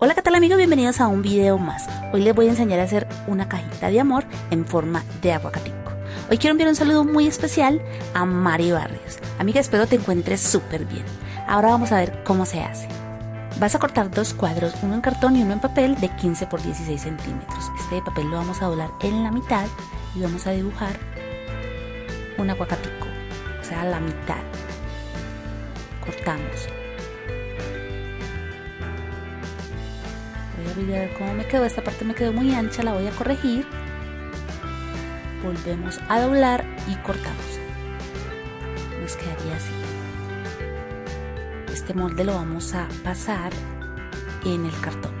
Hola qué tal amigos, bienvenidos a un video más. Hoy les voy a enseñar a hacer una cajita de amor en forma de aguacatico. Hoy quiero enviar un saludo muy especial a Mari Barrios. Amiga, espero te encuentres súper bien. Ahora vamos a ver cómo se hace. Vas a cortar dos cuadros, uno en cartón y uno en papel de 15 por 16 centímetros. Este papel lo vamos a doblar en la mitad y vamos a dibujar un aguacatico, o sea, la mitad. Cortamos voy a ver cómo me quedó. Esta parte me quedó muy ancha, la voy a corregir. Volvemos a doblar y cortamos. Nos quedaría así. Este molde lo vamos a pasar en el cartón.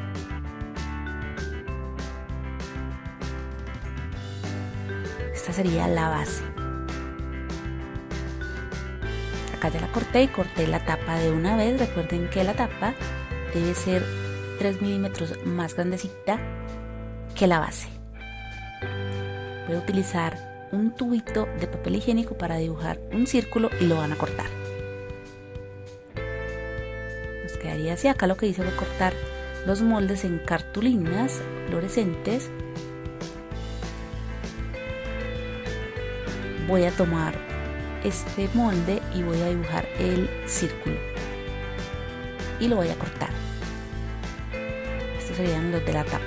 Esta sería la base. Acá ya la corté y corté la tapa de una vez. Recuerden que la tapa debe ser 3 milímetros más grandecita que la base. Voy a utilizar un tubito de papel higiénico para dibujar un círculo y lo van a cortar. Nos quedaría así. Acá lo que hice fue cortar los moldes en cartulinas fluorescentes. Voy a tomar este molde y voy a dibujar el círculo y lo voy a cortar serían los de la tapa.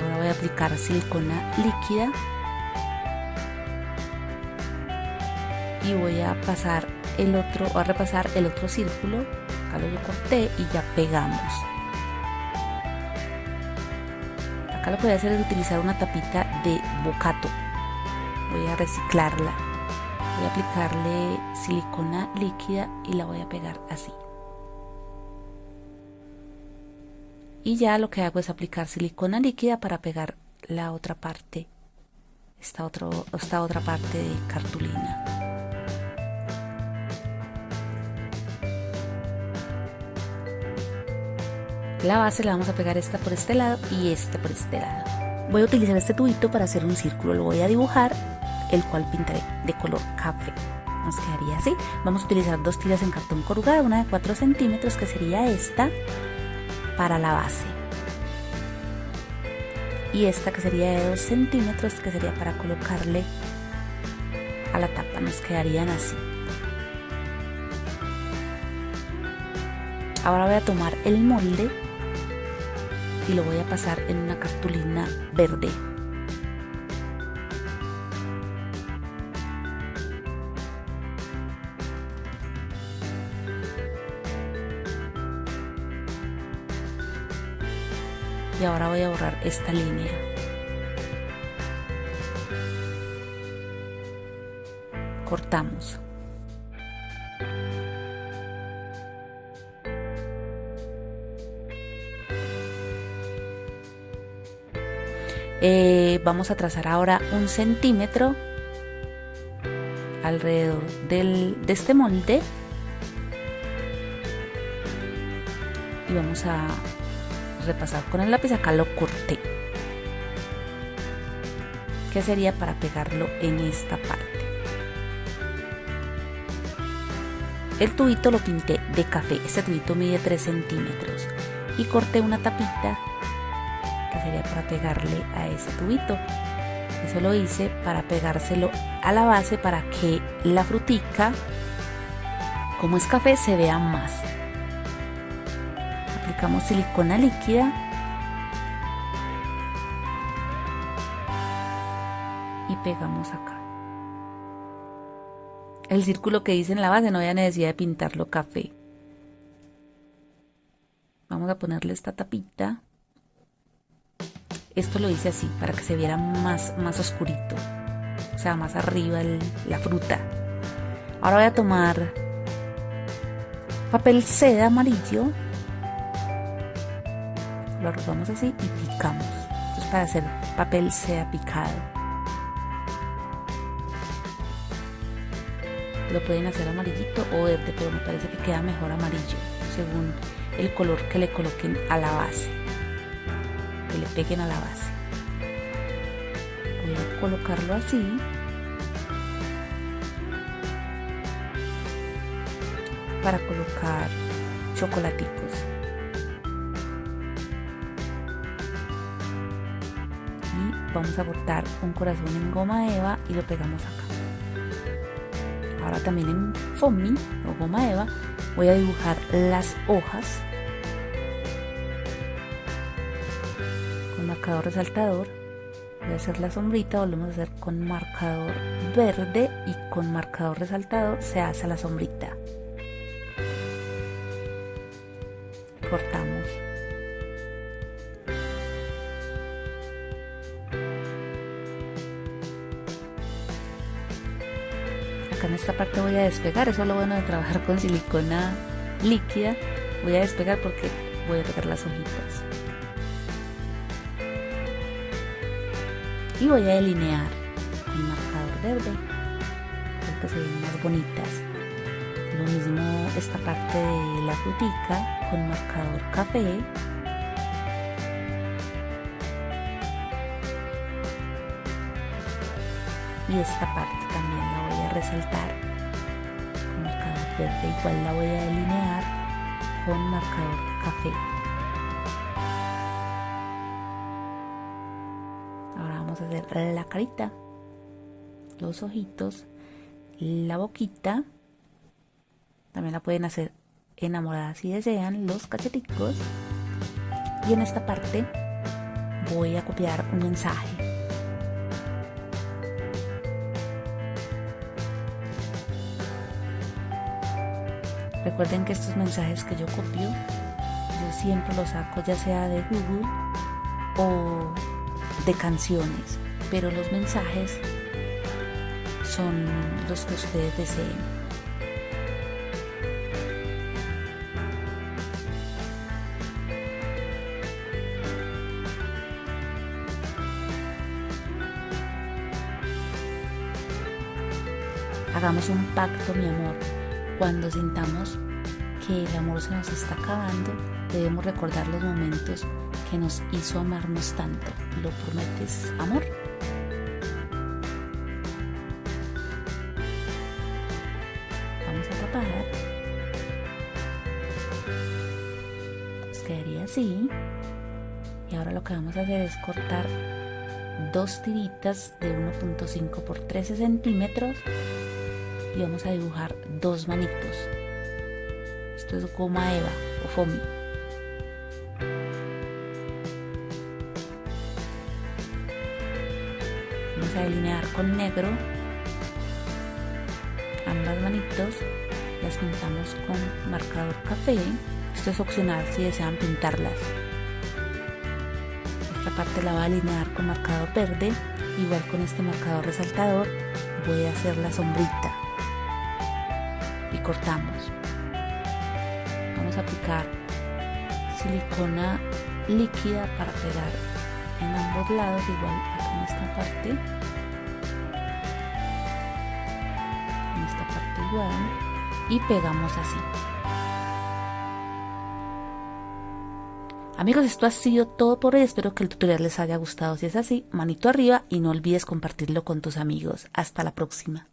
Ahora voy a aplicar silicona líquida y voy a pasar el otro, a repasar el otro círculo, acá lo corté y ya pegamos. Acá lo que voy a hacer es utilizar una tapita de bocato, voy a reciclarla voy a aplicarle silicona líquida y la voy a pegar así. Y ya lo que hago es aplicar silicona líquida para pegar la otra parte esta, otro, esta otra parte de cartulina. La base la vamos a pegar esta por este lado y esta por este lado. Voy a utilizar este tubito para hacer un círculo lo voy a dibujar el cual pintaré de color café. Nos quedaría así. Vamos a utilizar dos tiras en cartón corrugado, una de 4 centímetros que sería esta para la base. Y esta que sería de 2 centímetros que sería para colocarle a la tapa. Nos quedarían así. Ahora voy a tomar el molde y lo voy a pasar en una cartulina verde. Y ahora voy a borrar esta línea. Cortamos. Eh, vamos a trazar ahora un centímetro alrededor del, de este molde. Y vamos a repasar con el lápiz, acá lo corté. Que sería para pegarlo en esta parte. El tubito lo pinté de café, este tubito mide 3 centímetros y corté una tapita que sería para pegarle a ese tubito. Eso lo hice para pegárselo a la base para que la frutica, como es café, se vea más aplicamos silicona líquida y pegamos acá. El círculo que dice en la base no había necesidad de pintarlo café. Vamos a ponerle esta tapita. Esto lo hice así para que se viera más, más oscurito. O sea, más arriba la fruta. Ahora voy a tomar papel seda amarillo lo arrugamos así y picamos. Esto es para hacer papel sea picado. Lo pueden hacer amarillito o verde, pero me parece que queda mejor amarillo, según el color que le coloquen a la base. Que le peguen a la base. Voy a colocarlo así. para colocar chocolaticos. Vamos a cortar un corazón en goma eva y lo pegamos acá. Ahora también en foamy o goma eva voy a dibujar las hojas con marcador resaltador. Voy a hacer la sombrita volvemos a hacer con marcador verde y con marcador resaltado se hace la sombrita. Cortamos acá en esta parte voy a despegar. Eso es lo bueno de trabajar con silicona líquida. Voy a despegar porque voy a pegar las hojitas. Y voy a delinear con marcador verde. Creo que se ven más bonitas. Lo mismo esta parte de la frutica con marcador café. Y esta parte también a resaltar con marcador verde igual la voy a delinear con marcador café hacer la carita, los ojitos, la boquita. También la pueden hacer enamorada si desean, los cacheticos. Y en esta parte voy a copiar un mensaje. Recuerden que estos mensajes que yo copio, yo siempre los saco ya sea de Google o de canciones, pero los mensajes son los que ustedes deseen. Hagamos un pacto, mi amor. Cuando sintamos que el amor se nos está acabando, debemos recordar los momentos que nos hizo amarnos tanto. ¿Lo prometes, amor? Vamos a tapar. Nos quedaría así. Y ahora lo que vamos a hacer es cortar dos tiritas de 1.5 por 13 centímetros y vamos a dibujar dos manitos. Esto es goma eva o foamy. vamos a delinear con negro ambas manitos. Las pintamos con marcador café. Esto es opcional si desean pintarlas. Esta parte la voy a alinear con marcador verde. Igual con este marcador resaltador voy a hacer la sombrita cortamos vamos a aplicar silicona líquida para pegar en ambos lados igual en esta parte en esta parte igual y pegamos así Amigos, esto ha sido todo por hoy. Espero que el tutorial les haya gustado. Si es así, manito arriba y no olvides compartirlo con tus amigos. Hasta la próxima.